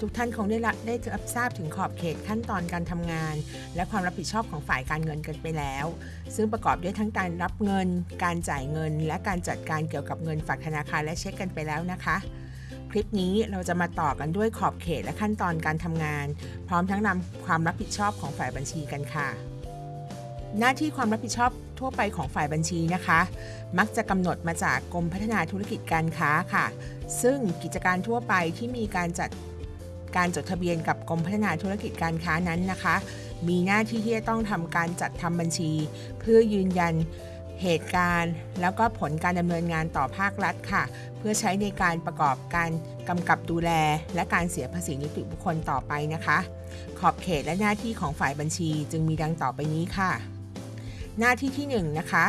ทุกท่านคงได้รับได้รับทราบถึงขอบเขตขั้นตอนการทำงาน และความรับผิดชอบของฝ่ายการเงินกันไปแล้ว ซึ่งประกอบด้วยทั้งการรับเงิน การจ่ายเงิน และการจัดการเกี่ยวกับเงินฝากธนาคารและเช็คกันไปแล้วนะคะ คลิปนี้เราจะมาต่อกันด้วยขอบเขตและขั้นตอนการทำงาน พร้อมทั้งนำความรับผิดชอบของฝ่ายบัญชีกันค่ะ หน้าที่ความรับผิดชอบทั่วไปของฝ่ายบัญชีนะคะ มักจะกำหนดมาจากกรมพัฒนาธุรกิจการค้าค่ะ ซึ่งกิจการทั่วไปที่มีการจัด การจดทะเบียนกับกรมพัฒนาธุรกิจการค้านั้นนะคะ มีหน้าที่ที่จะต้องทำการจัดทำบัญชี เพื่อยืนยันเหตุการณ์ แล้วก็ผลการดำเนินงานต่อภาครัฐค่ะ เพื่อใช้ในการประกอบการกำกับดูแล และการเสียภาษีนิติบุคคลต่อไปนะคะ ขอบเขตและหน้าที่ของฝ่ายบัญชีจึงมีดังต่อไปนี้ค่ะ หน้าที่ที่1นนะคะ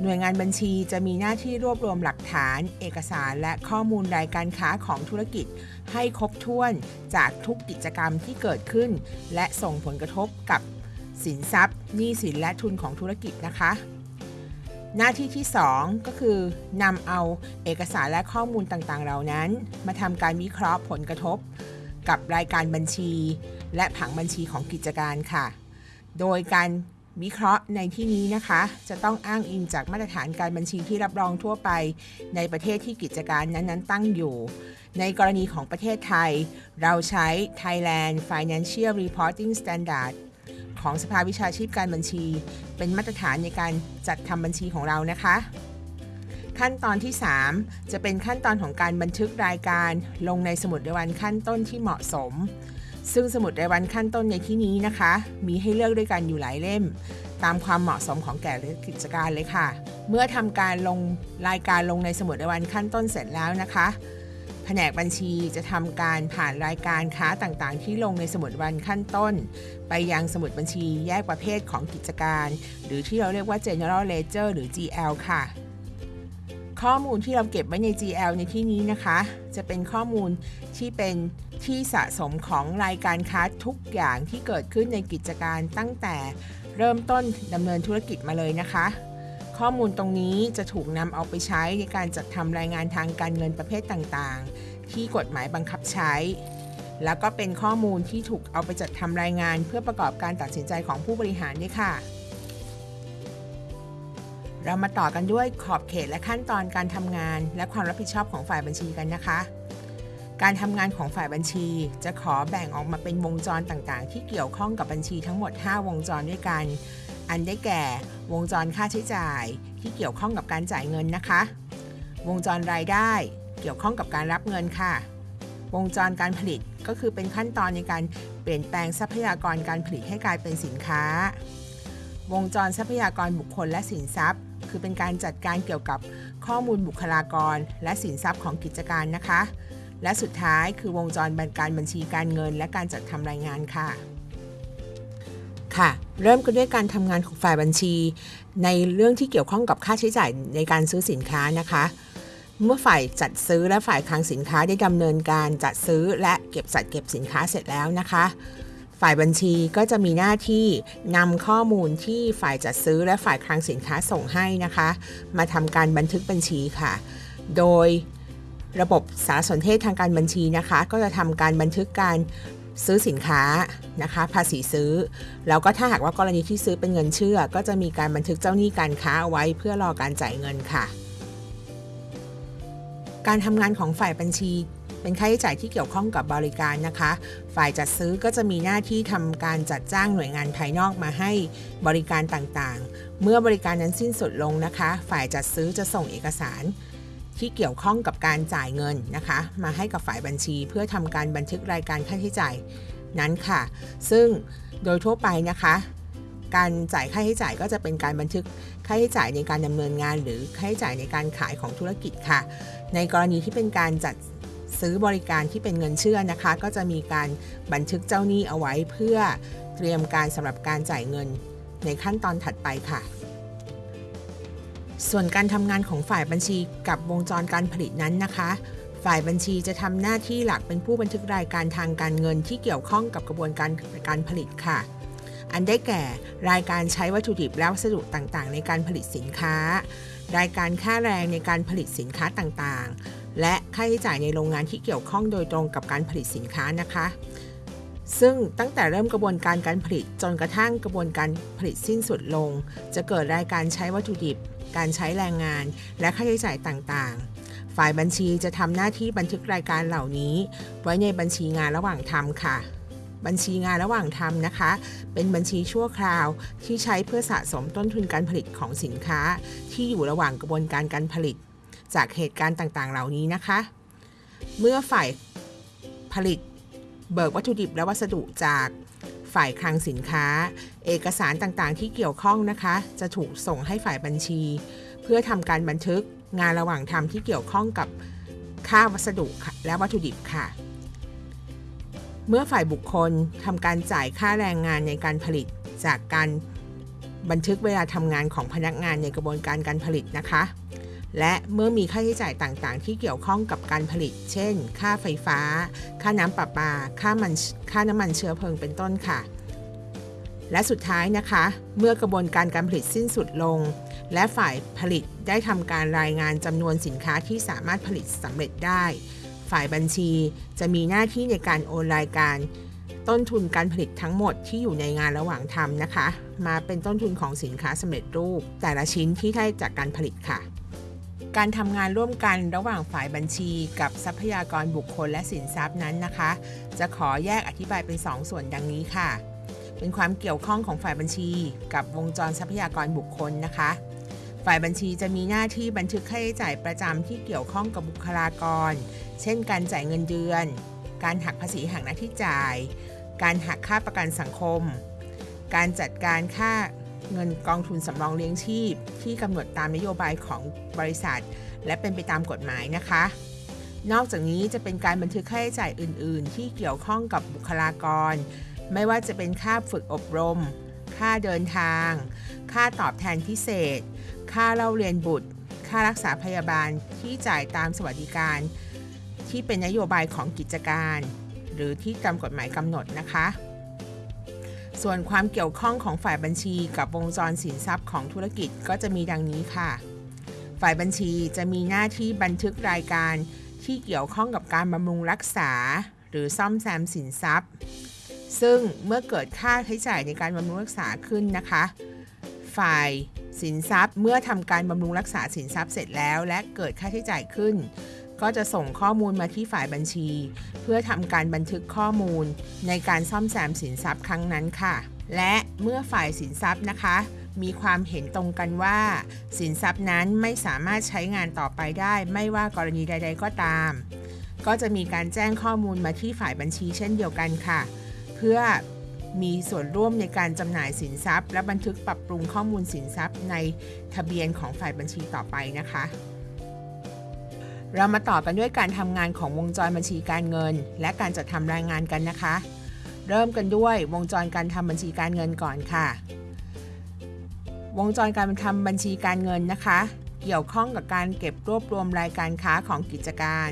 หน่วยงานบัญชีจะมีหน้าที่รวบรวมหลักฐาน เอกสารและข้อมูลรายการค้าของธุรกิจ ให้ครบถ้วนจากทุกกิจกรรมที่เกิดขึ้น และส่งผลกระทบกับสินทรัพย์หนี้สินและทุนของธุรกิจนะคะ หน้าที่ที่ 2 ก็คือนำเอาเอกสารและข้อมูลต่างๆ เหล่านั้น มาทำการวิเคราะห์ผลกระทบ กับรายการบัญชี และผังบัญชีของกิจการค่ะ โดยการ วิเคราะห์ในที่นี้นะคะ จะต้องอ้างอิงจากมาตรฐานการบัญชีที่รับรองทั่วไป ในประเทศที่กิจการนั้นๆ ตั้งอยู่ ในกรณีของประเทศไทย เราใช้ Thailand Financial Reporting Standard ของสภาวิชาชีพการบัญชี เป็นมาตรฐานในการจัดทำบัญชีของเรานะคะ ขั้นตอนที่ 3 จะเป็นขั้นตอนของการบันทึกรายการลงในสมุดรายวันขั้นต้นที่เหมาะสม ซึ่งสมุดรายวันขั้นต้นในที่นี้นะคะ มีให้เลือกด้วยกันอยู่หลายเล่ม ตามความเหมาะสมของแก่กิจการเลยค่ะ เมื่อทำการลงรายการลงในสมุดรายวันขั้นต้นเสร็จแล้วนะคะ แผนกบัญชีจะทำการผ่านรายการค้าต่างๆ ที่ลงในสมุดวันขั้นต้น ไปยังสมุดบัญชีแยกประเภทของกิจการ หรือที่เราเรียกว่า general ledger หรือ GL ค่ะ ข้อมูลที่เราเก็บไว้ใน GL ในที่นี้นะคะ จะเป็นข้อมูลที่เป็นที่สะสมของรายการค้าทุกอย่างที่เกิดขึ้นในกิจการตั้งแต่เริ่มต้นดำเนินธุรกิจมาเลยนะคะ ข้อมูลตรงนี้จะถูกนำเอาไปใช้ในการจัดทำรายงานทางการเงินประเภทต่างๆ ที่กฎหมายบังคับใช้ แล้วก็เป็นข้อมูลที่ถูกเอาไปจัดทำรายงานเพื่อประกอบการตัดสินใจของผู้บริหารด้วยค่ะ เรามาต่อกันด้วยขอบเขตและขั้นตอนการทำงาน และความรับผิดชอบของฝ่ายบัญชีกันนะคะ การทำงานของฝ่ายบัญชี จะขอแบ่งออกมาเป็นวงจรต่างๆ ที่เกี่ยวข้องกับบัญชีทั้งหมด 5 วงจรด้วยกัน อันได้แก่ วงจรค่าใช้จ่าย ที่เกี่ยวข้องกับการจ่ายเงินนะคะ วงจรรายได้ เกี่ยวข้องกับการรับเงินค่ะ วงจรการผลิตก็คือเป็นขั้นตอนในการเปลี่ยนแปลงทรัพยากรการผลิตให้กลายเป็นสินค้า วงจรทรัพยากรบุคคลและสินทรัพย์ คือเป็นการจัดการเกี่ยวกับข้อมูลบุคลากร และสินทรัพย์ของกิจการนะคะ และสุดท้ายคือวงจรการบัญชีการเงิน และการจัดทำรายงานค่ะ ค่ะ เริ่มกันด้วยการทำงานของฝ่ายบัญชี ในเรื่องที่เกี่ยวข้องกับค่าใช้จ่ายในการซื้อสินค้านะคะเมื่อฝ่ายจัดซื้อและฝ่ายคลังสินค้าได้ดำเนินการจัดซื้อและเก็บจัดเก็บสินค้าเสร็จแล้วนะคะ ฝ่ายบัญชีก็จะมีหน้าที่นำข้อมูลที่ฝ่ายจัดซื้อและฝ่ายคลังสินค้าส่งให้นะคะ มาทำการบันทึกบัญชีค่ะ โดยระบบสารสนเทศทางการบัญชีนะคะ ก็จะทำการบันทึกการซื้อสินค้านะคะ ภาษีซื้อ แล้วก็ถ้าหากว่ากรณีที่ซื้อเป็นเงินเชื่อ ก็จะมีการบันทึกเจ้าหนี้การค้าเอาไว้เพื่อรอการจ่ายเงินค่ะ การทำงานของฝ่ายบัญชี เป็นค่าใช้จ่ายที่เกี่ยวข้องกับบริการนะคะ ฝ่ายจัดซื้อก็จะมีหน้าที่ทำการจัดจ้างหน่วยงานภายนอกมาให้บริการต่างๆ เมื่อบริการนั้นสิ้นสุดลงนะคะ ฝ่ายจัดซื้อจะส่งเอกสารที่เกี่ยวข้องกับการจ่ายเงินนะคะ มาให้กับฝ่ายบัญชี เพื่อทำการบันทึกรายการค่าใช้จ่ายนั้นค่ะ ซึ่งโดยทั่วไปนะคะ การจ่ายค่าใช้จ่ายก็จะเป็นการบันทึกค่าใช้จ่ายในการดำเนินงาน หรือค่าใช้จ่ายในการขายของธุรกิจค่ะ ในกรณีที่เป็นการจัด ซื้อบริการที่เป็นเงินเชื่อนะคะ ก็จะมีการบันทึกเจ้าหนี้เอาไว้เพื่อเตรียมการสำหรับการจ่ายเงินในขั้นตอนถัดไปค่ะ ส่วนการทำงานของฝ่ายบัญชีกับวงจรการผลิตนั้นนะคะฝ่ายบัญชีจะทำหน้าที่หลักเป็นผู้บันทึกรายการทางการเงินที่เกี่ยวข้องกับกระบวนการการผลิตค่ะ อันได้แก่รายการใช้วัตถุดิบและวัสดุต่างๆ ในการผลิตสินค้า รายการค่าแรงในการผลิตสินค้าต่างๆ และค่าใช้จ่ายในโรงงานที่เกี่ยวข้องโดยตรงกับการผลิตสินค้านะคะ ซึ่งตั้งแต่เริ่มกระบวนการการผลิตจนกระทั่งกระบวนการผลิตสิ้นสุดลง จะเกิดรายการใช้วัตถุดิบ การใช้แรงงาน และค่าใช้จ่ายต่างๆ ฝ่ายบัญชีจะทำหน้าที่บันทึกรายการเหล่านี้ ไว้ในบัญชีงานระหว่างทำค่ะ บัญชีงานระหว่างทำนะคะ เป็นบัญชีชั่วคราวที่ใช้เพื่อสะสมต้นทุนการผลิตของสินค้า ที่อยู่ระหว่างกระบวนการการผลิต จากเหตุการณ์ต่างๆ เหล่านี้นะคะ เมื่อฝ่ายผลิต เบิกวัตถุดิบและวัสดุจากฝ่ายคลังสินค้า เอกสารต่างๆ ที่เกี่ยวข้องนะคะ จะถูกส่งให้ฝ่ายบัญชี เพื่อทำการบันทึกงานระหว่างทำที่เกี่ยวข้องกับค่าวัสดุและวัตถุดิบค่ะ เมื่อฝ่ายบุคคลทำการจ่ายค่าแรงงานในการผลิต จากการบันทึกเวลาทำงานของพนักงานในกระบวนการการผลิตนะคะ และเมื่อมีค่าใช้จ่ายต่างๆ ที่เกี่ยวข้องกับการผลิต เช่น ค่าไฟฟ้า ค่าน้ำประปา ค่ามันค่าน้ำมันเชื้อเพลิงเป็นต้นค่ะ และสุดท้ายนะคะ เมื่อกระบวนการการผลิตสิ้นสุดลง และฝ่ายผลิตได้ทำการรายงานจำนวนสินค้าที่สามารถผลิตสำเร็จได้ ฝ่ายบัญชี จะมีหน้าที่ในการโอนรายการต้นทุนการผลิตทั้งหมดที่อยู่ในงานระหว่างทำนะคะ มาเป็นต้นทุนของสินค้าสำเร็จรูป แต่ละชิ้นที่ได้จากการผลิตค่ะ การทำงานร่วมกันระหว่างฝ่ายบัญชี กับทรัพยากรบุคคลและสินทรัพย์นั้นนะคะ จะขอแยกอธิบายเป็น 2ส่วนดังนี้ค่ะ เป็นความเกี่ยวข้องของฝ่ายบัญชี กับวงจรทรัพยากรบุคคลนะคะ ฝ่ายบัญชีจะมีหน้าที่บันทึกค่าใช้จ่ายประจำที่เกี่ยวข้องกับบุคลากร เช่น การจ่ายเงินเดือน การหักภาษีหักหน้าที่จ่าย การหักค่าประกันสังคม การจัดการค่าเงินกองทุนสำรองเลี้ยงชีพ ที่กำหนดตามนโยบายของบริษัท และเป็นไปตามกฎหมายนะคะ นอกจากนี้จะเป็นการบันทึกค่าใช้จ่ายอื่น ๆ ที่เกี่ยวข้องกับบุคลากร ไม่ว่าจะเป็นค่าฝึกอบรม ค่าเดินทาง ค่าตอบแทนพิเศษ ค่าเล่าเรียนบุตร ค่ารักษาพยาบาลที่จ่ายตามสวัสดิการ ที่เป็นนโยบายของกิจการ หรือที่ตามกฎหมายกำหนดนะคะ ส่วนความเกี่ยวข้องของฝ่ายบัญชีกับวงจรสินทรัพย์ของธุรกิจก็จะมีดังนี้ค่ะ ฝ่ายบัญชีจะมีหน้าที่บันทึกรายการที่เกี่ยวข้องกับการบำรุงรักษา หรือซ่อมแซมสินทรัพย์ ซึ่งเมื่อเกิดค่าใช้จ่ายในการบำรุงรักษาขึ้นนะคะ ฝ่าย สินทรัพย์ เมื่อทำการบำรุงรักษาสินทรัพย์เสร็จแล้ว และเกิดค่าใช้จ่ายขึ้น ก็จะส่งข้อมูลมาที่ฝ่ายบัญชี เพื่อทำการบันทึกข้อมูล ในการซ่อมแซมสินทรัพย์ครั้งนั้นค่ะ และเมื่อฝ่ายสินทรัพย์นะคะ มีความเห็นตรงกันว่า สินทรัพย์นั้นไม่สามารถใช้งานต่อไปได้ ไม่ว่ากรณีใด ๆ ก็ตาม ก็จะมีการแจ้งข้อมูลมาที่ฝ่ายบัญชีเช่นเดียวกันค่ะ เพื่อ มีส่วนร่วมในการจำหน่ายสินทรัพย์ และบันทึกปรับปรุงข้อมูลสินทรัพย์ในทะเบียนของฝ่ายบัญชีต่อไปนะคะ เรามาต่อกันด้วยการทำงานของวงจรบัญชีการเงิน และการจัดทำรายงานกันนะคะ เริ่มกันด้วยวงจรการทำบัญชีการเงินก่อนค่ะ วงจรการทำบัญชีการเงินนะคะ เกี่ยวข้องกับการเก็บรวบรวมรายการค้าของกิจการ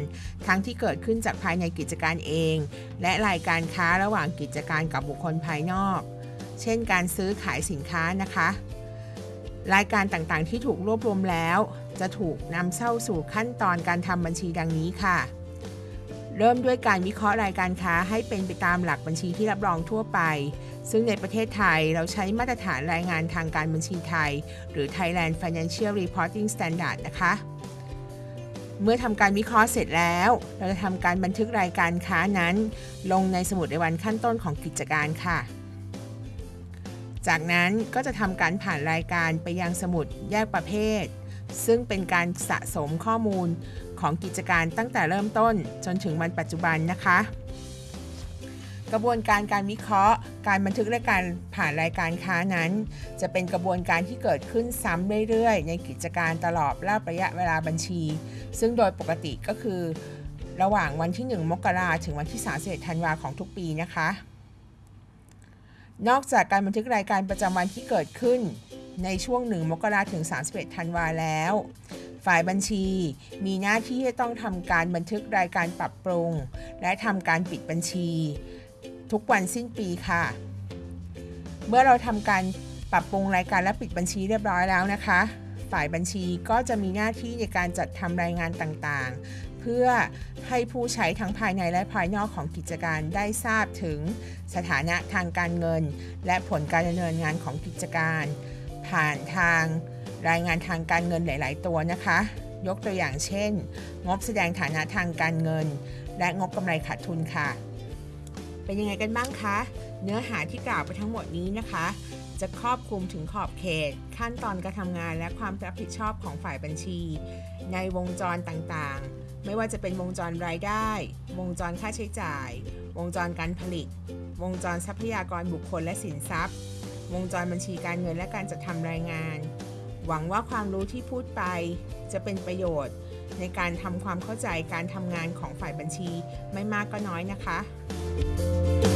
ทั้งที่เกิดขึ้นจากภายในกิจการเอง และรายการค้าระหว่างกิจการกับบุคคลภายนอก เช่น การซื้อขายสินค้านะคะ รายการต่างๆ ที่ถูกรวบรวมแล้ว จะถูกนำเข้าสู่ขั้นตอนการทำบัญชีดังนี้ค่ะ เริ่มด้วยการวิเคราะห์รายการค้าให้เป็นไปตามหลักบัญชีที่รับรองทั่วไป ซึ่งในประเทศไทยเราใช้มาตรฐานรายงานทางการบัญชีไทย หรือ Thailand Financial Reporting Standard นะคะ เมื่อทำการวิเคราะห์เสร็จแล้ว เราจะทำการบันทึกรายการค้านั้น ลงในสมุดในวันขั้นต้นของกิจการค่ะ จากนั้นก็จะทำการผ่านรายการไปยังสมุดแยกประเภท ซึ่งเป็นการสะสมข้อมูลของกิจการตั้งแต่เริ่มต้นจนถึงวันปัจจุบันนะคะ กระบวนการการวิเคราะห์ การบันทึกและการผ่านรายการค้านั้น จะเป็นกระบวนการที่เกิดขึ้นซ้ำเรื่อยๆ ในกิจการตลอดระยะเวลาบัญชี ซึ่งโดยปกติก็คือ ระหว่างวันที่ 1 มกราถึงวันที่31ธันวาของทุกปีนะคะ นอกจากการบันทึกรายการประจำวันที่เกิดขึ้นในช่วง 1 มกราถึง 31 ธันวาแล้ว ฝ่ายบัญชีมีหน้าที่ที่ต้องทำการบันทึกรายการปรับปรุง และทำการปิดบัญชี ทุกวันสิ้นปีค่ะ เมื่อเราทำการปรับปรุงรายการและปิดบัญชีเรียบร้อยแล้วนะคะ ฝ่ายบัญชีก็จะมีหน้าที่ในการจัดทำรายงานต่างๆ เพื่อให้ผู้ใช้ทั้งภายในและภายนอกของกิจการได้ทราบถึงสถานะทางการเงิน และผลการดำเนินงานของกิจการ ผ่านทางรายงานทางการเงินหลาย ๆ ตัวนะคะ ยกตัวอย่างเช่น งบแสดงฐานะทางการเงิน และงบกำไรขาดทุนค่ะ เป็นยังไงกันบ้างคะ เนื้อหาที่กล่าวไปทั้งหมดนี้นะคะ จะครอบคลุมถึงขอบเขต ขั้นตอนการทำงานและความรับผิดชอบของฝ่ายบัญชี ในวงจรต่างๆ ไม่ว่าจะเป็นวงจรรายได้ วงจรค่าใช้จ่าย วงจรการผลิต วงจรทรัพยากรบุคคลและสินทรัพย์ วงจรบัญชีการเงินและการจัดทำรายงาน หวังว่าความรู้ที่พูดไป จะเป็นประโยชน์ ในการทำความเข้าใจการทำงานของฝ่ายบัญชีไม่มากก็น้อยนะคะ Música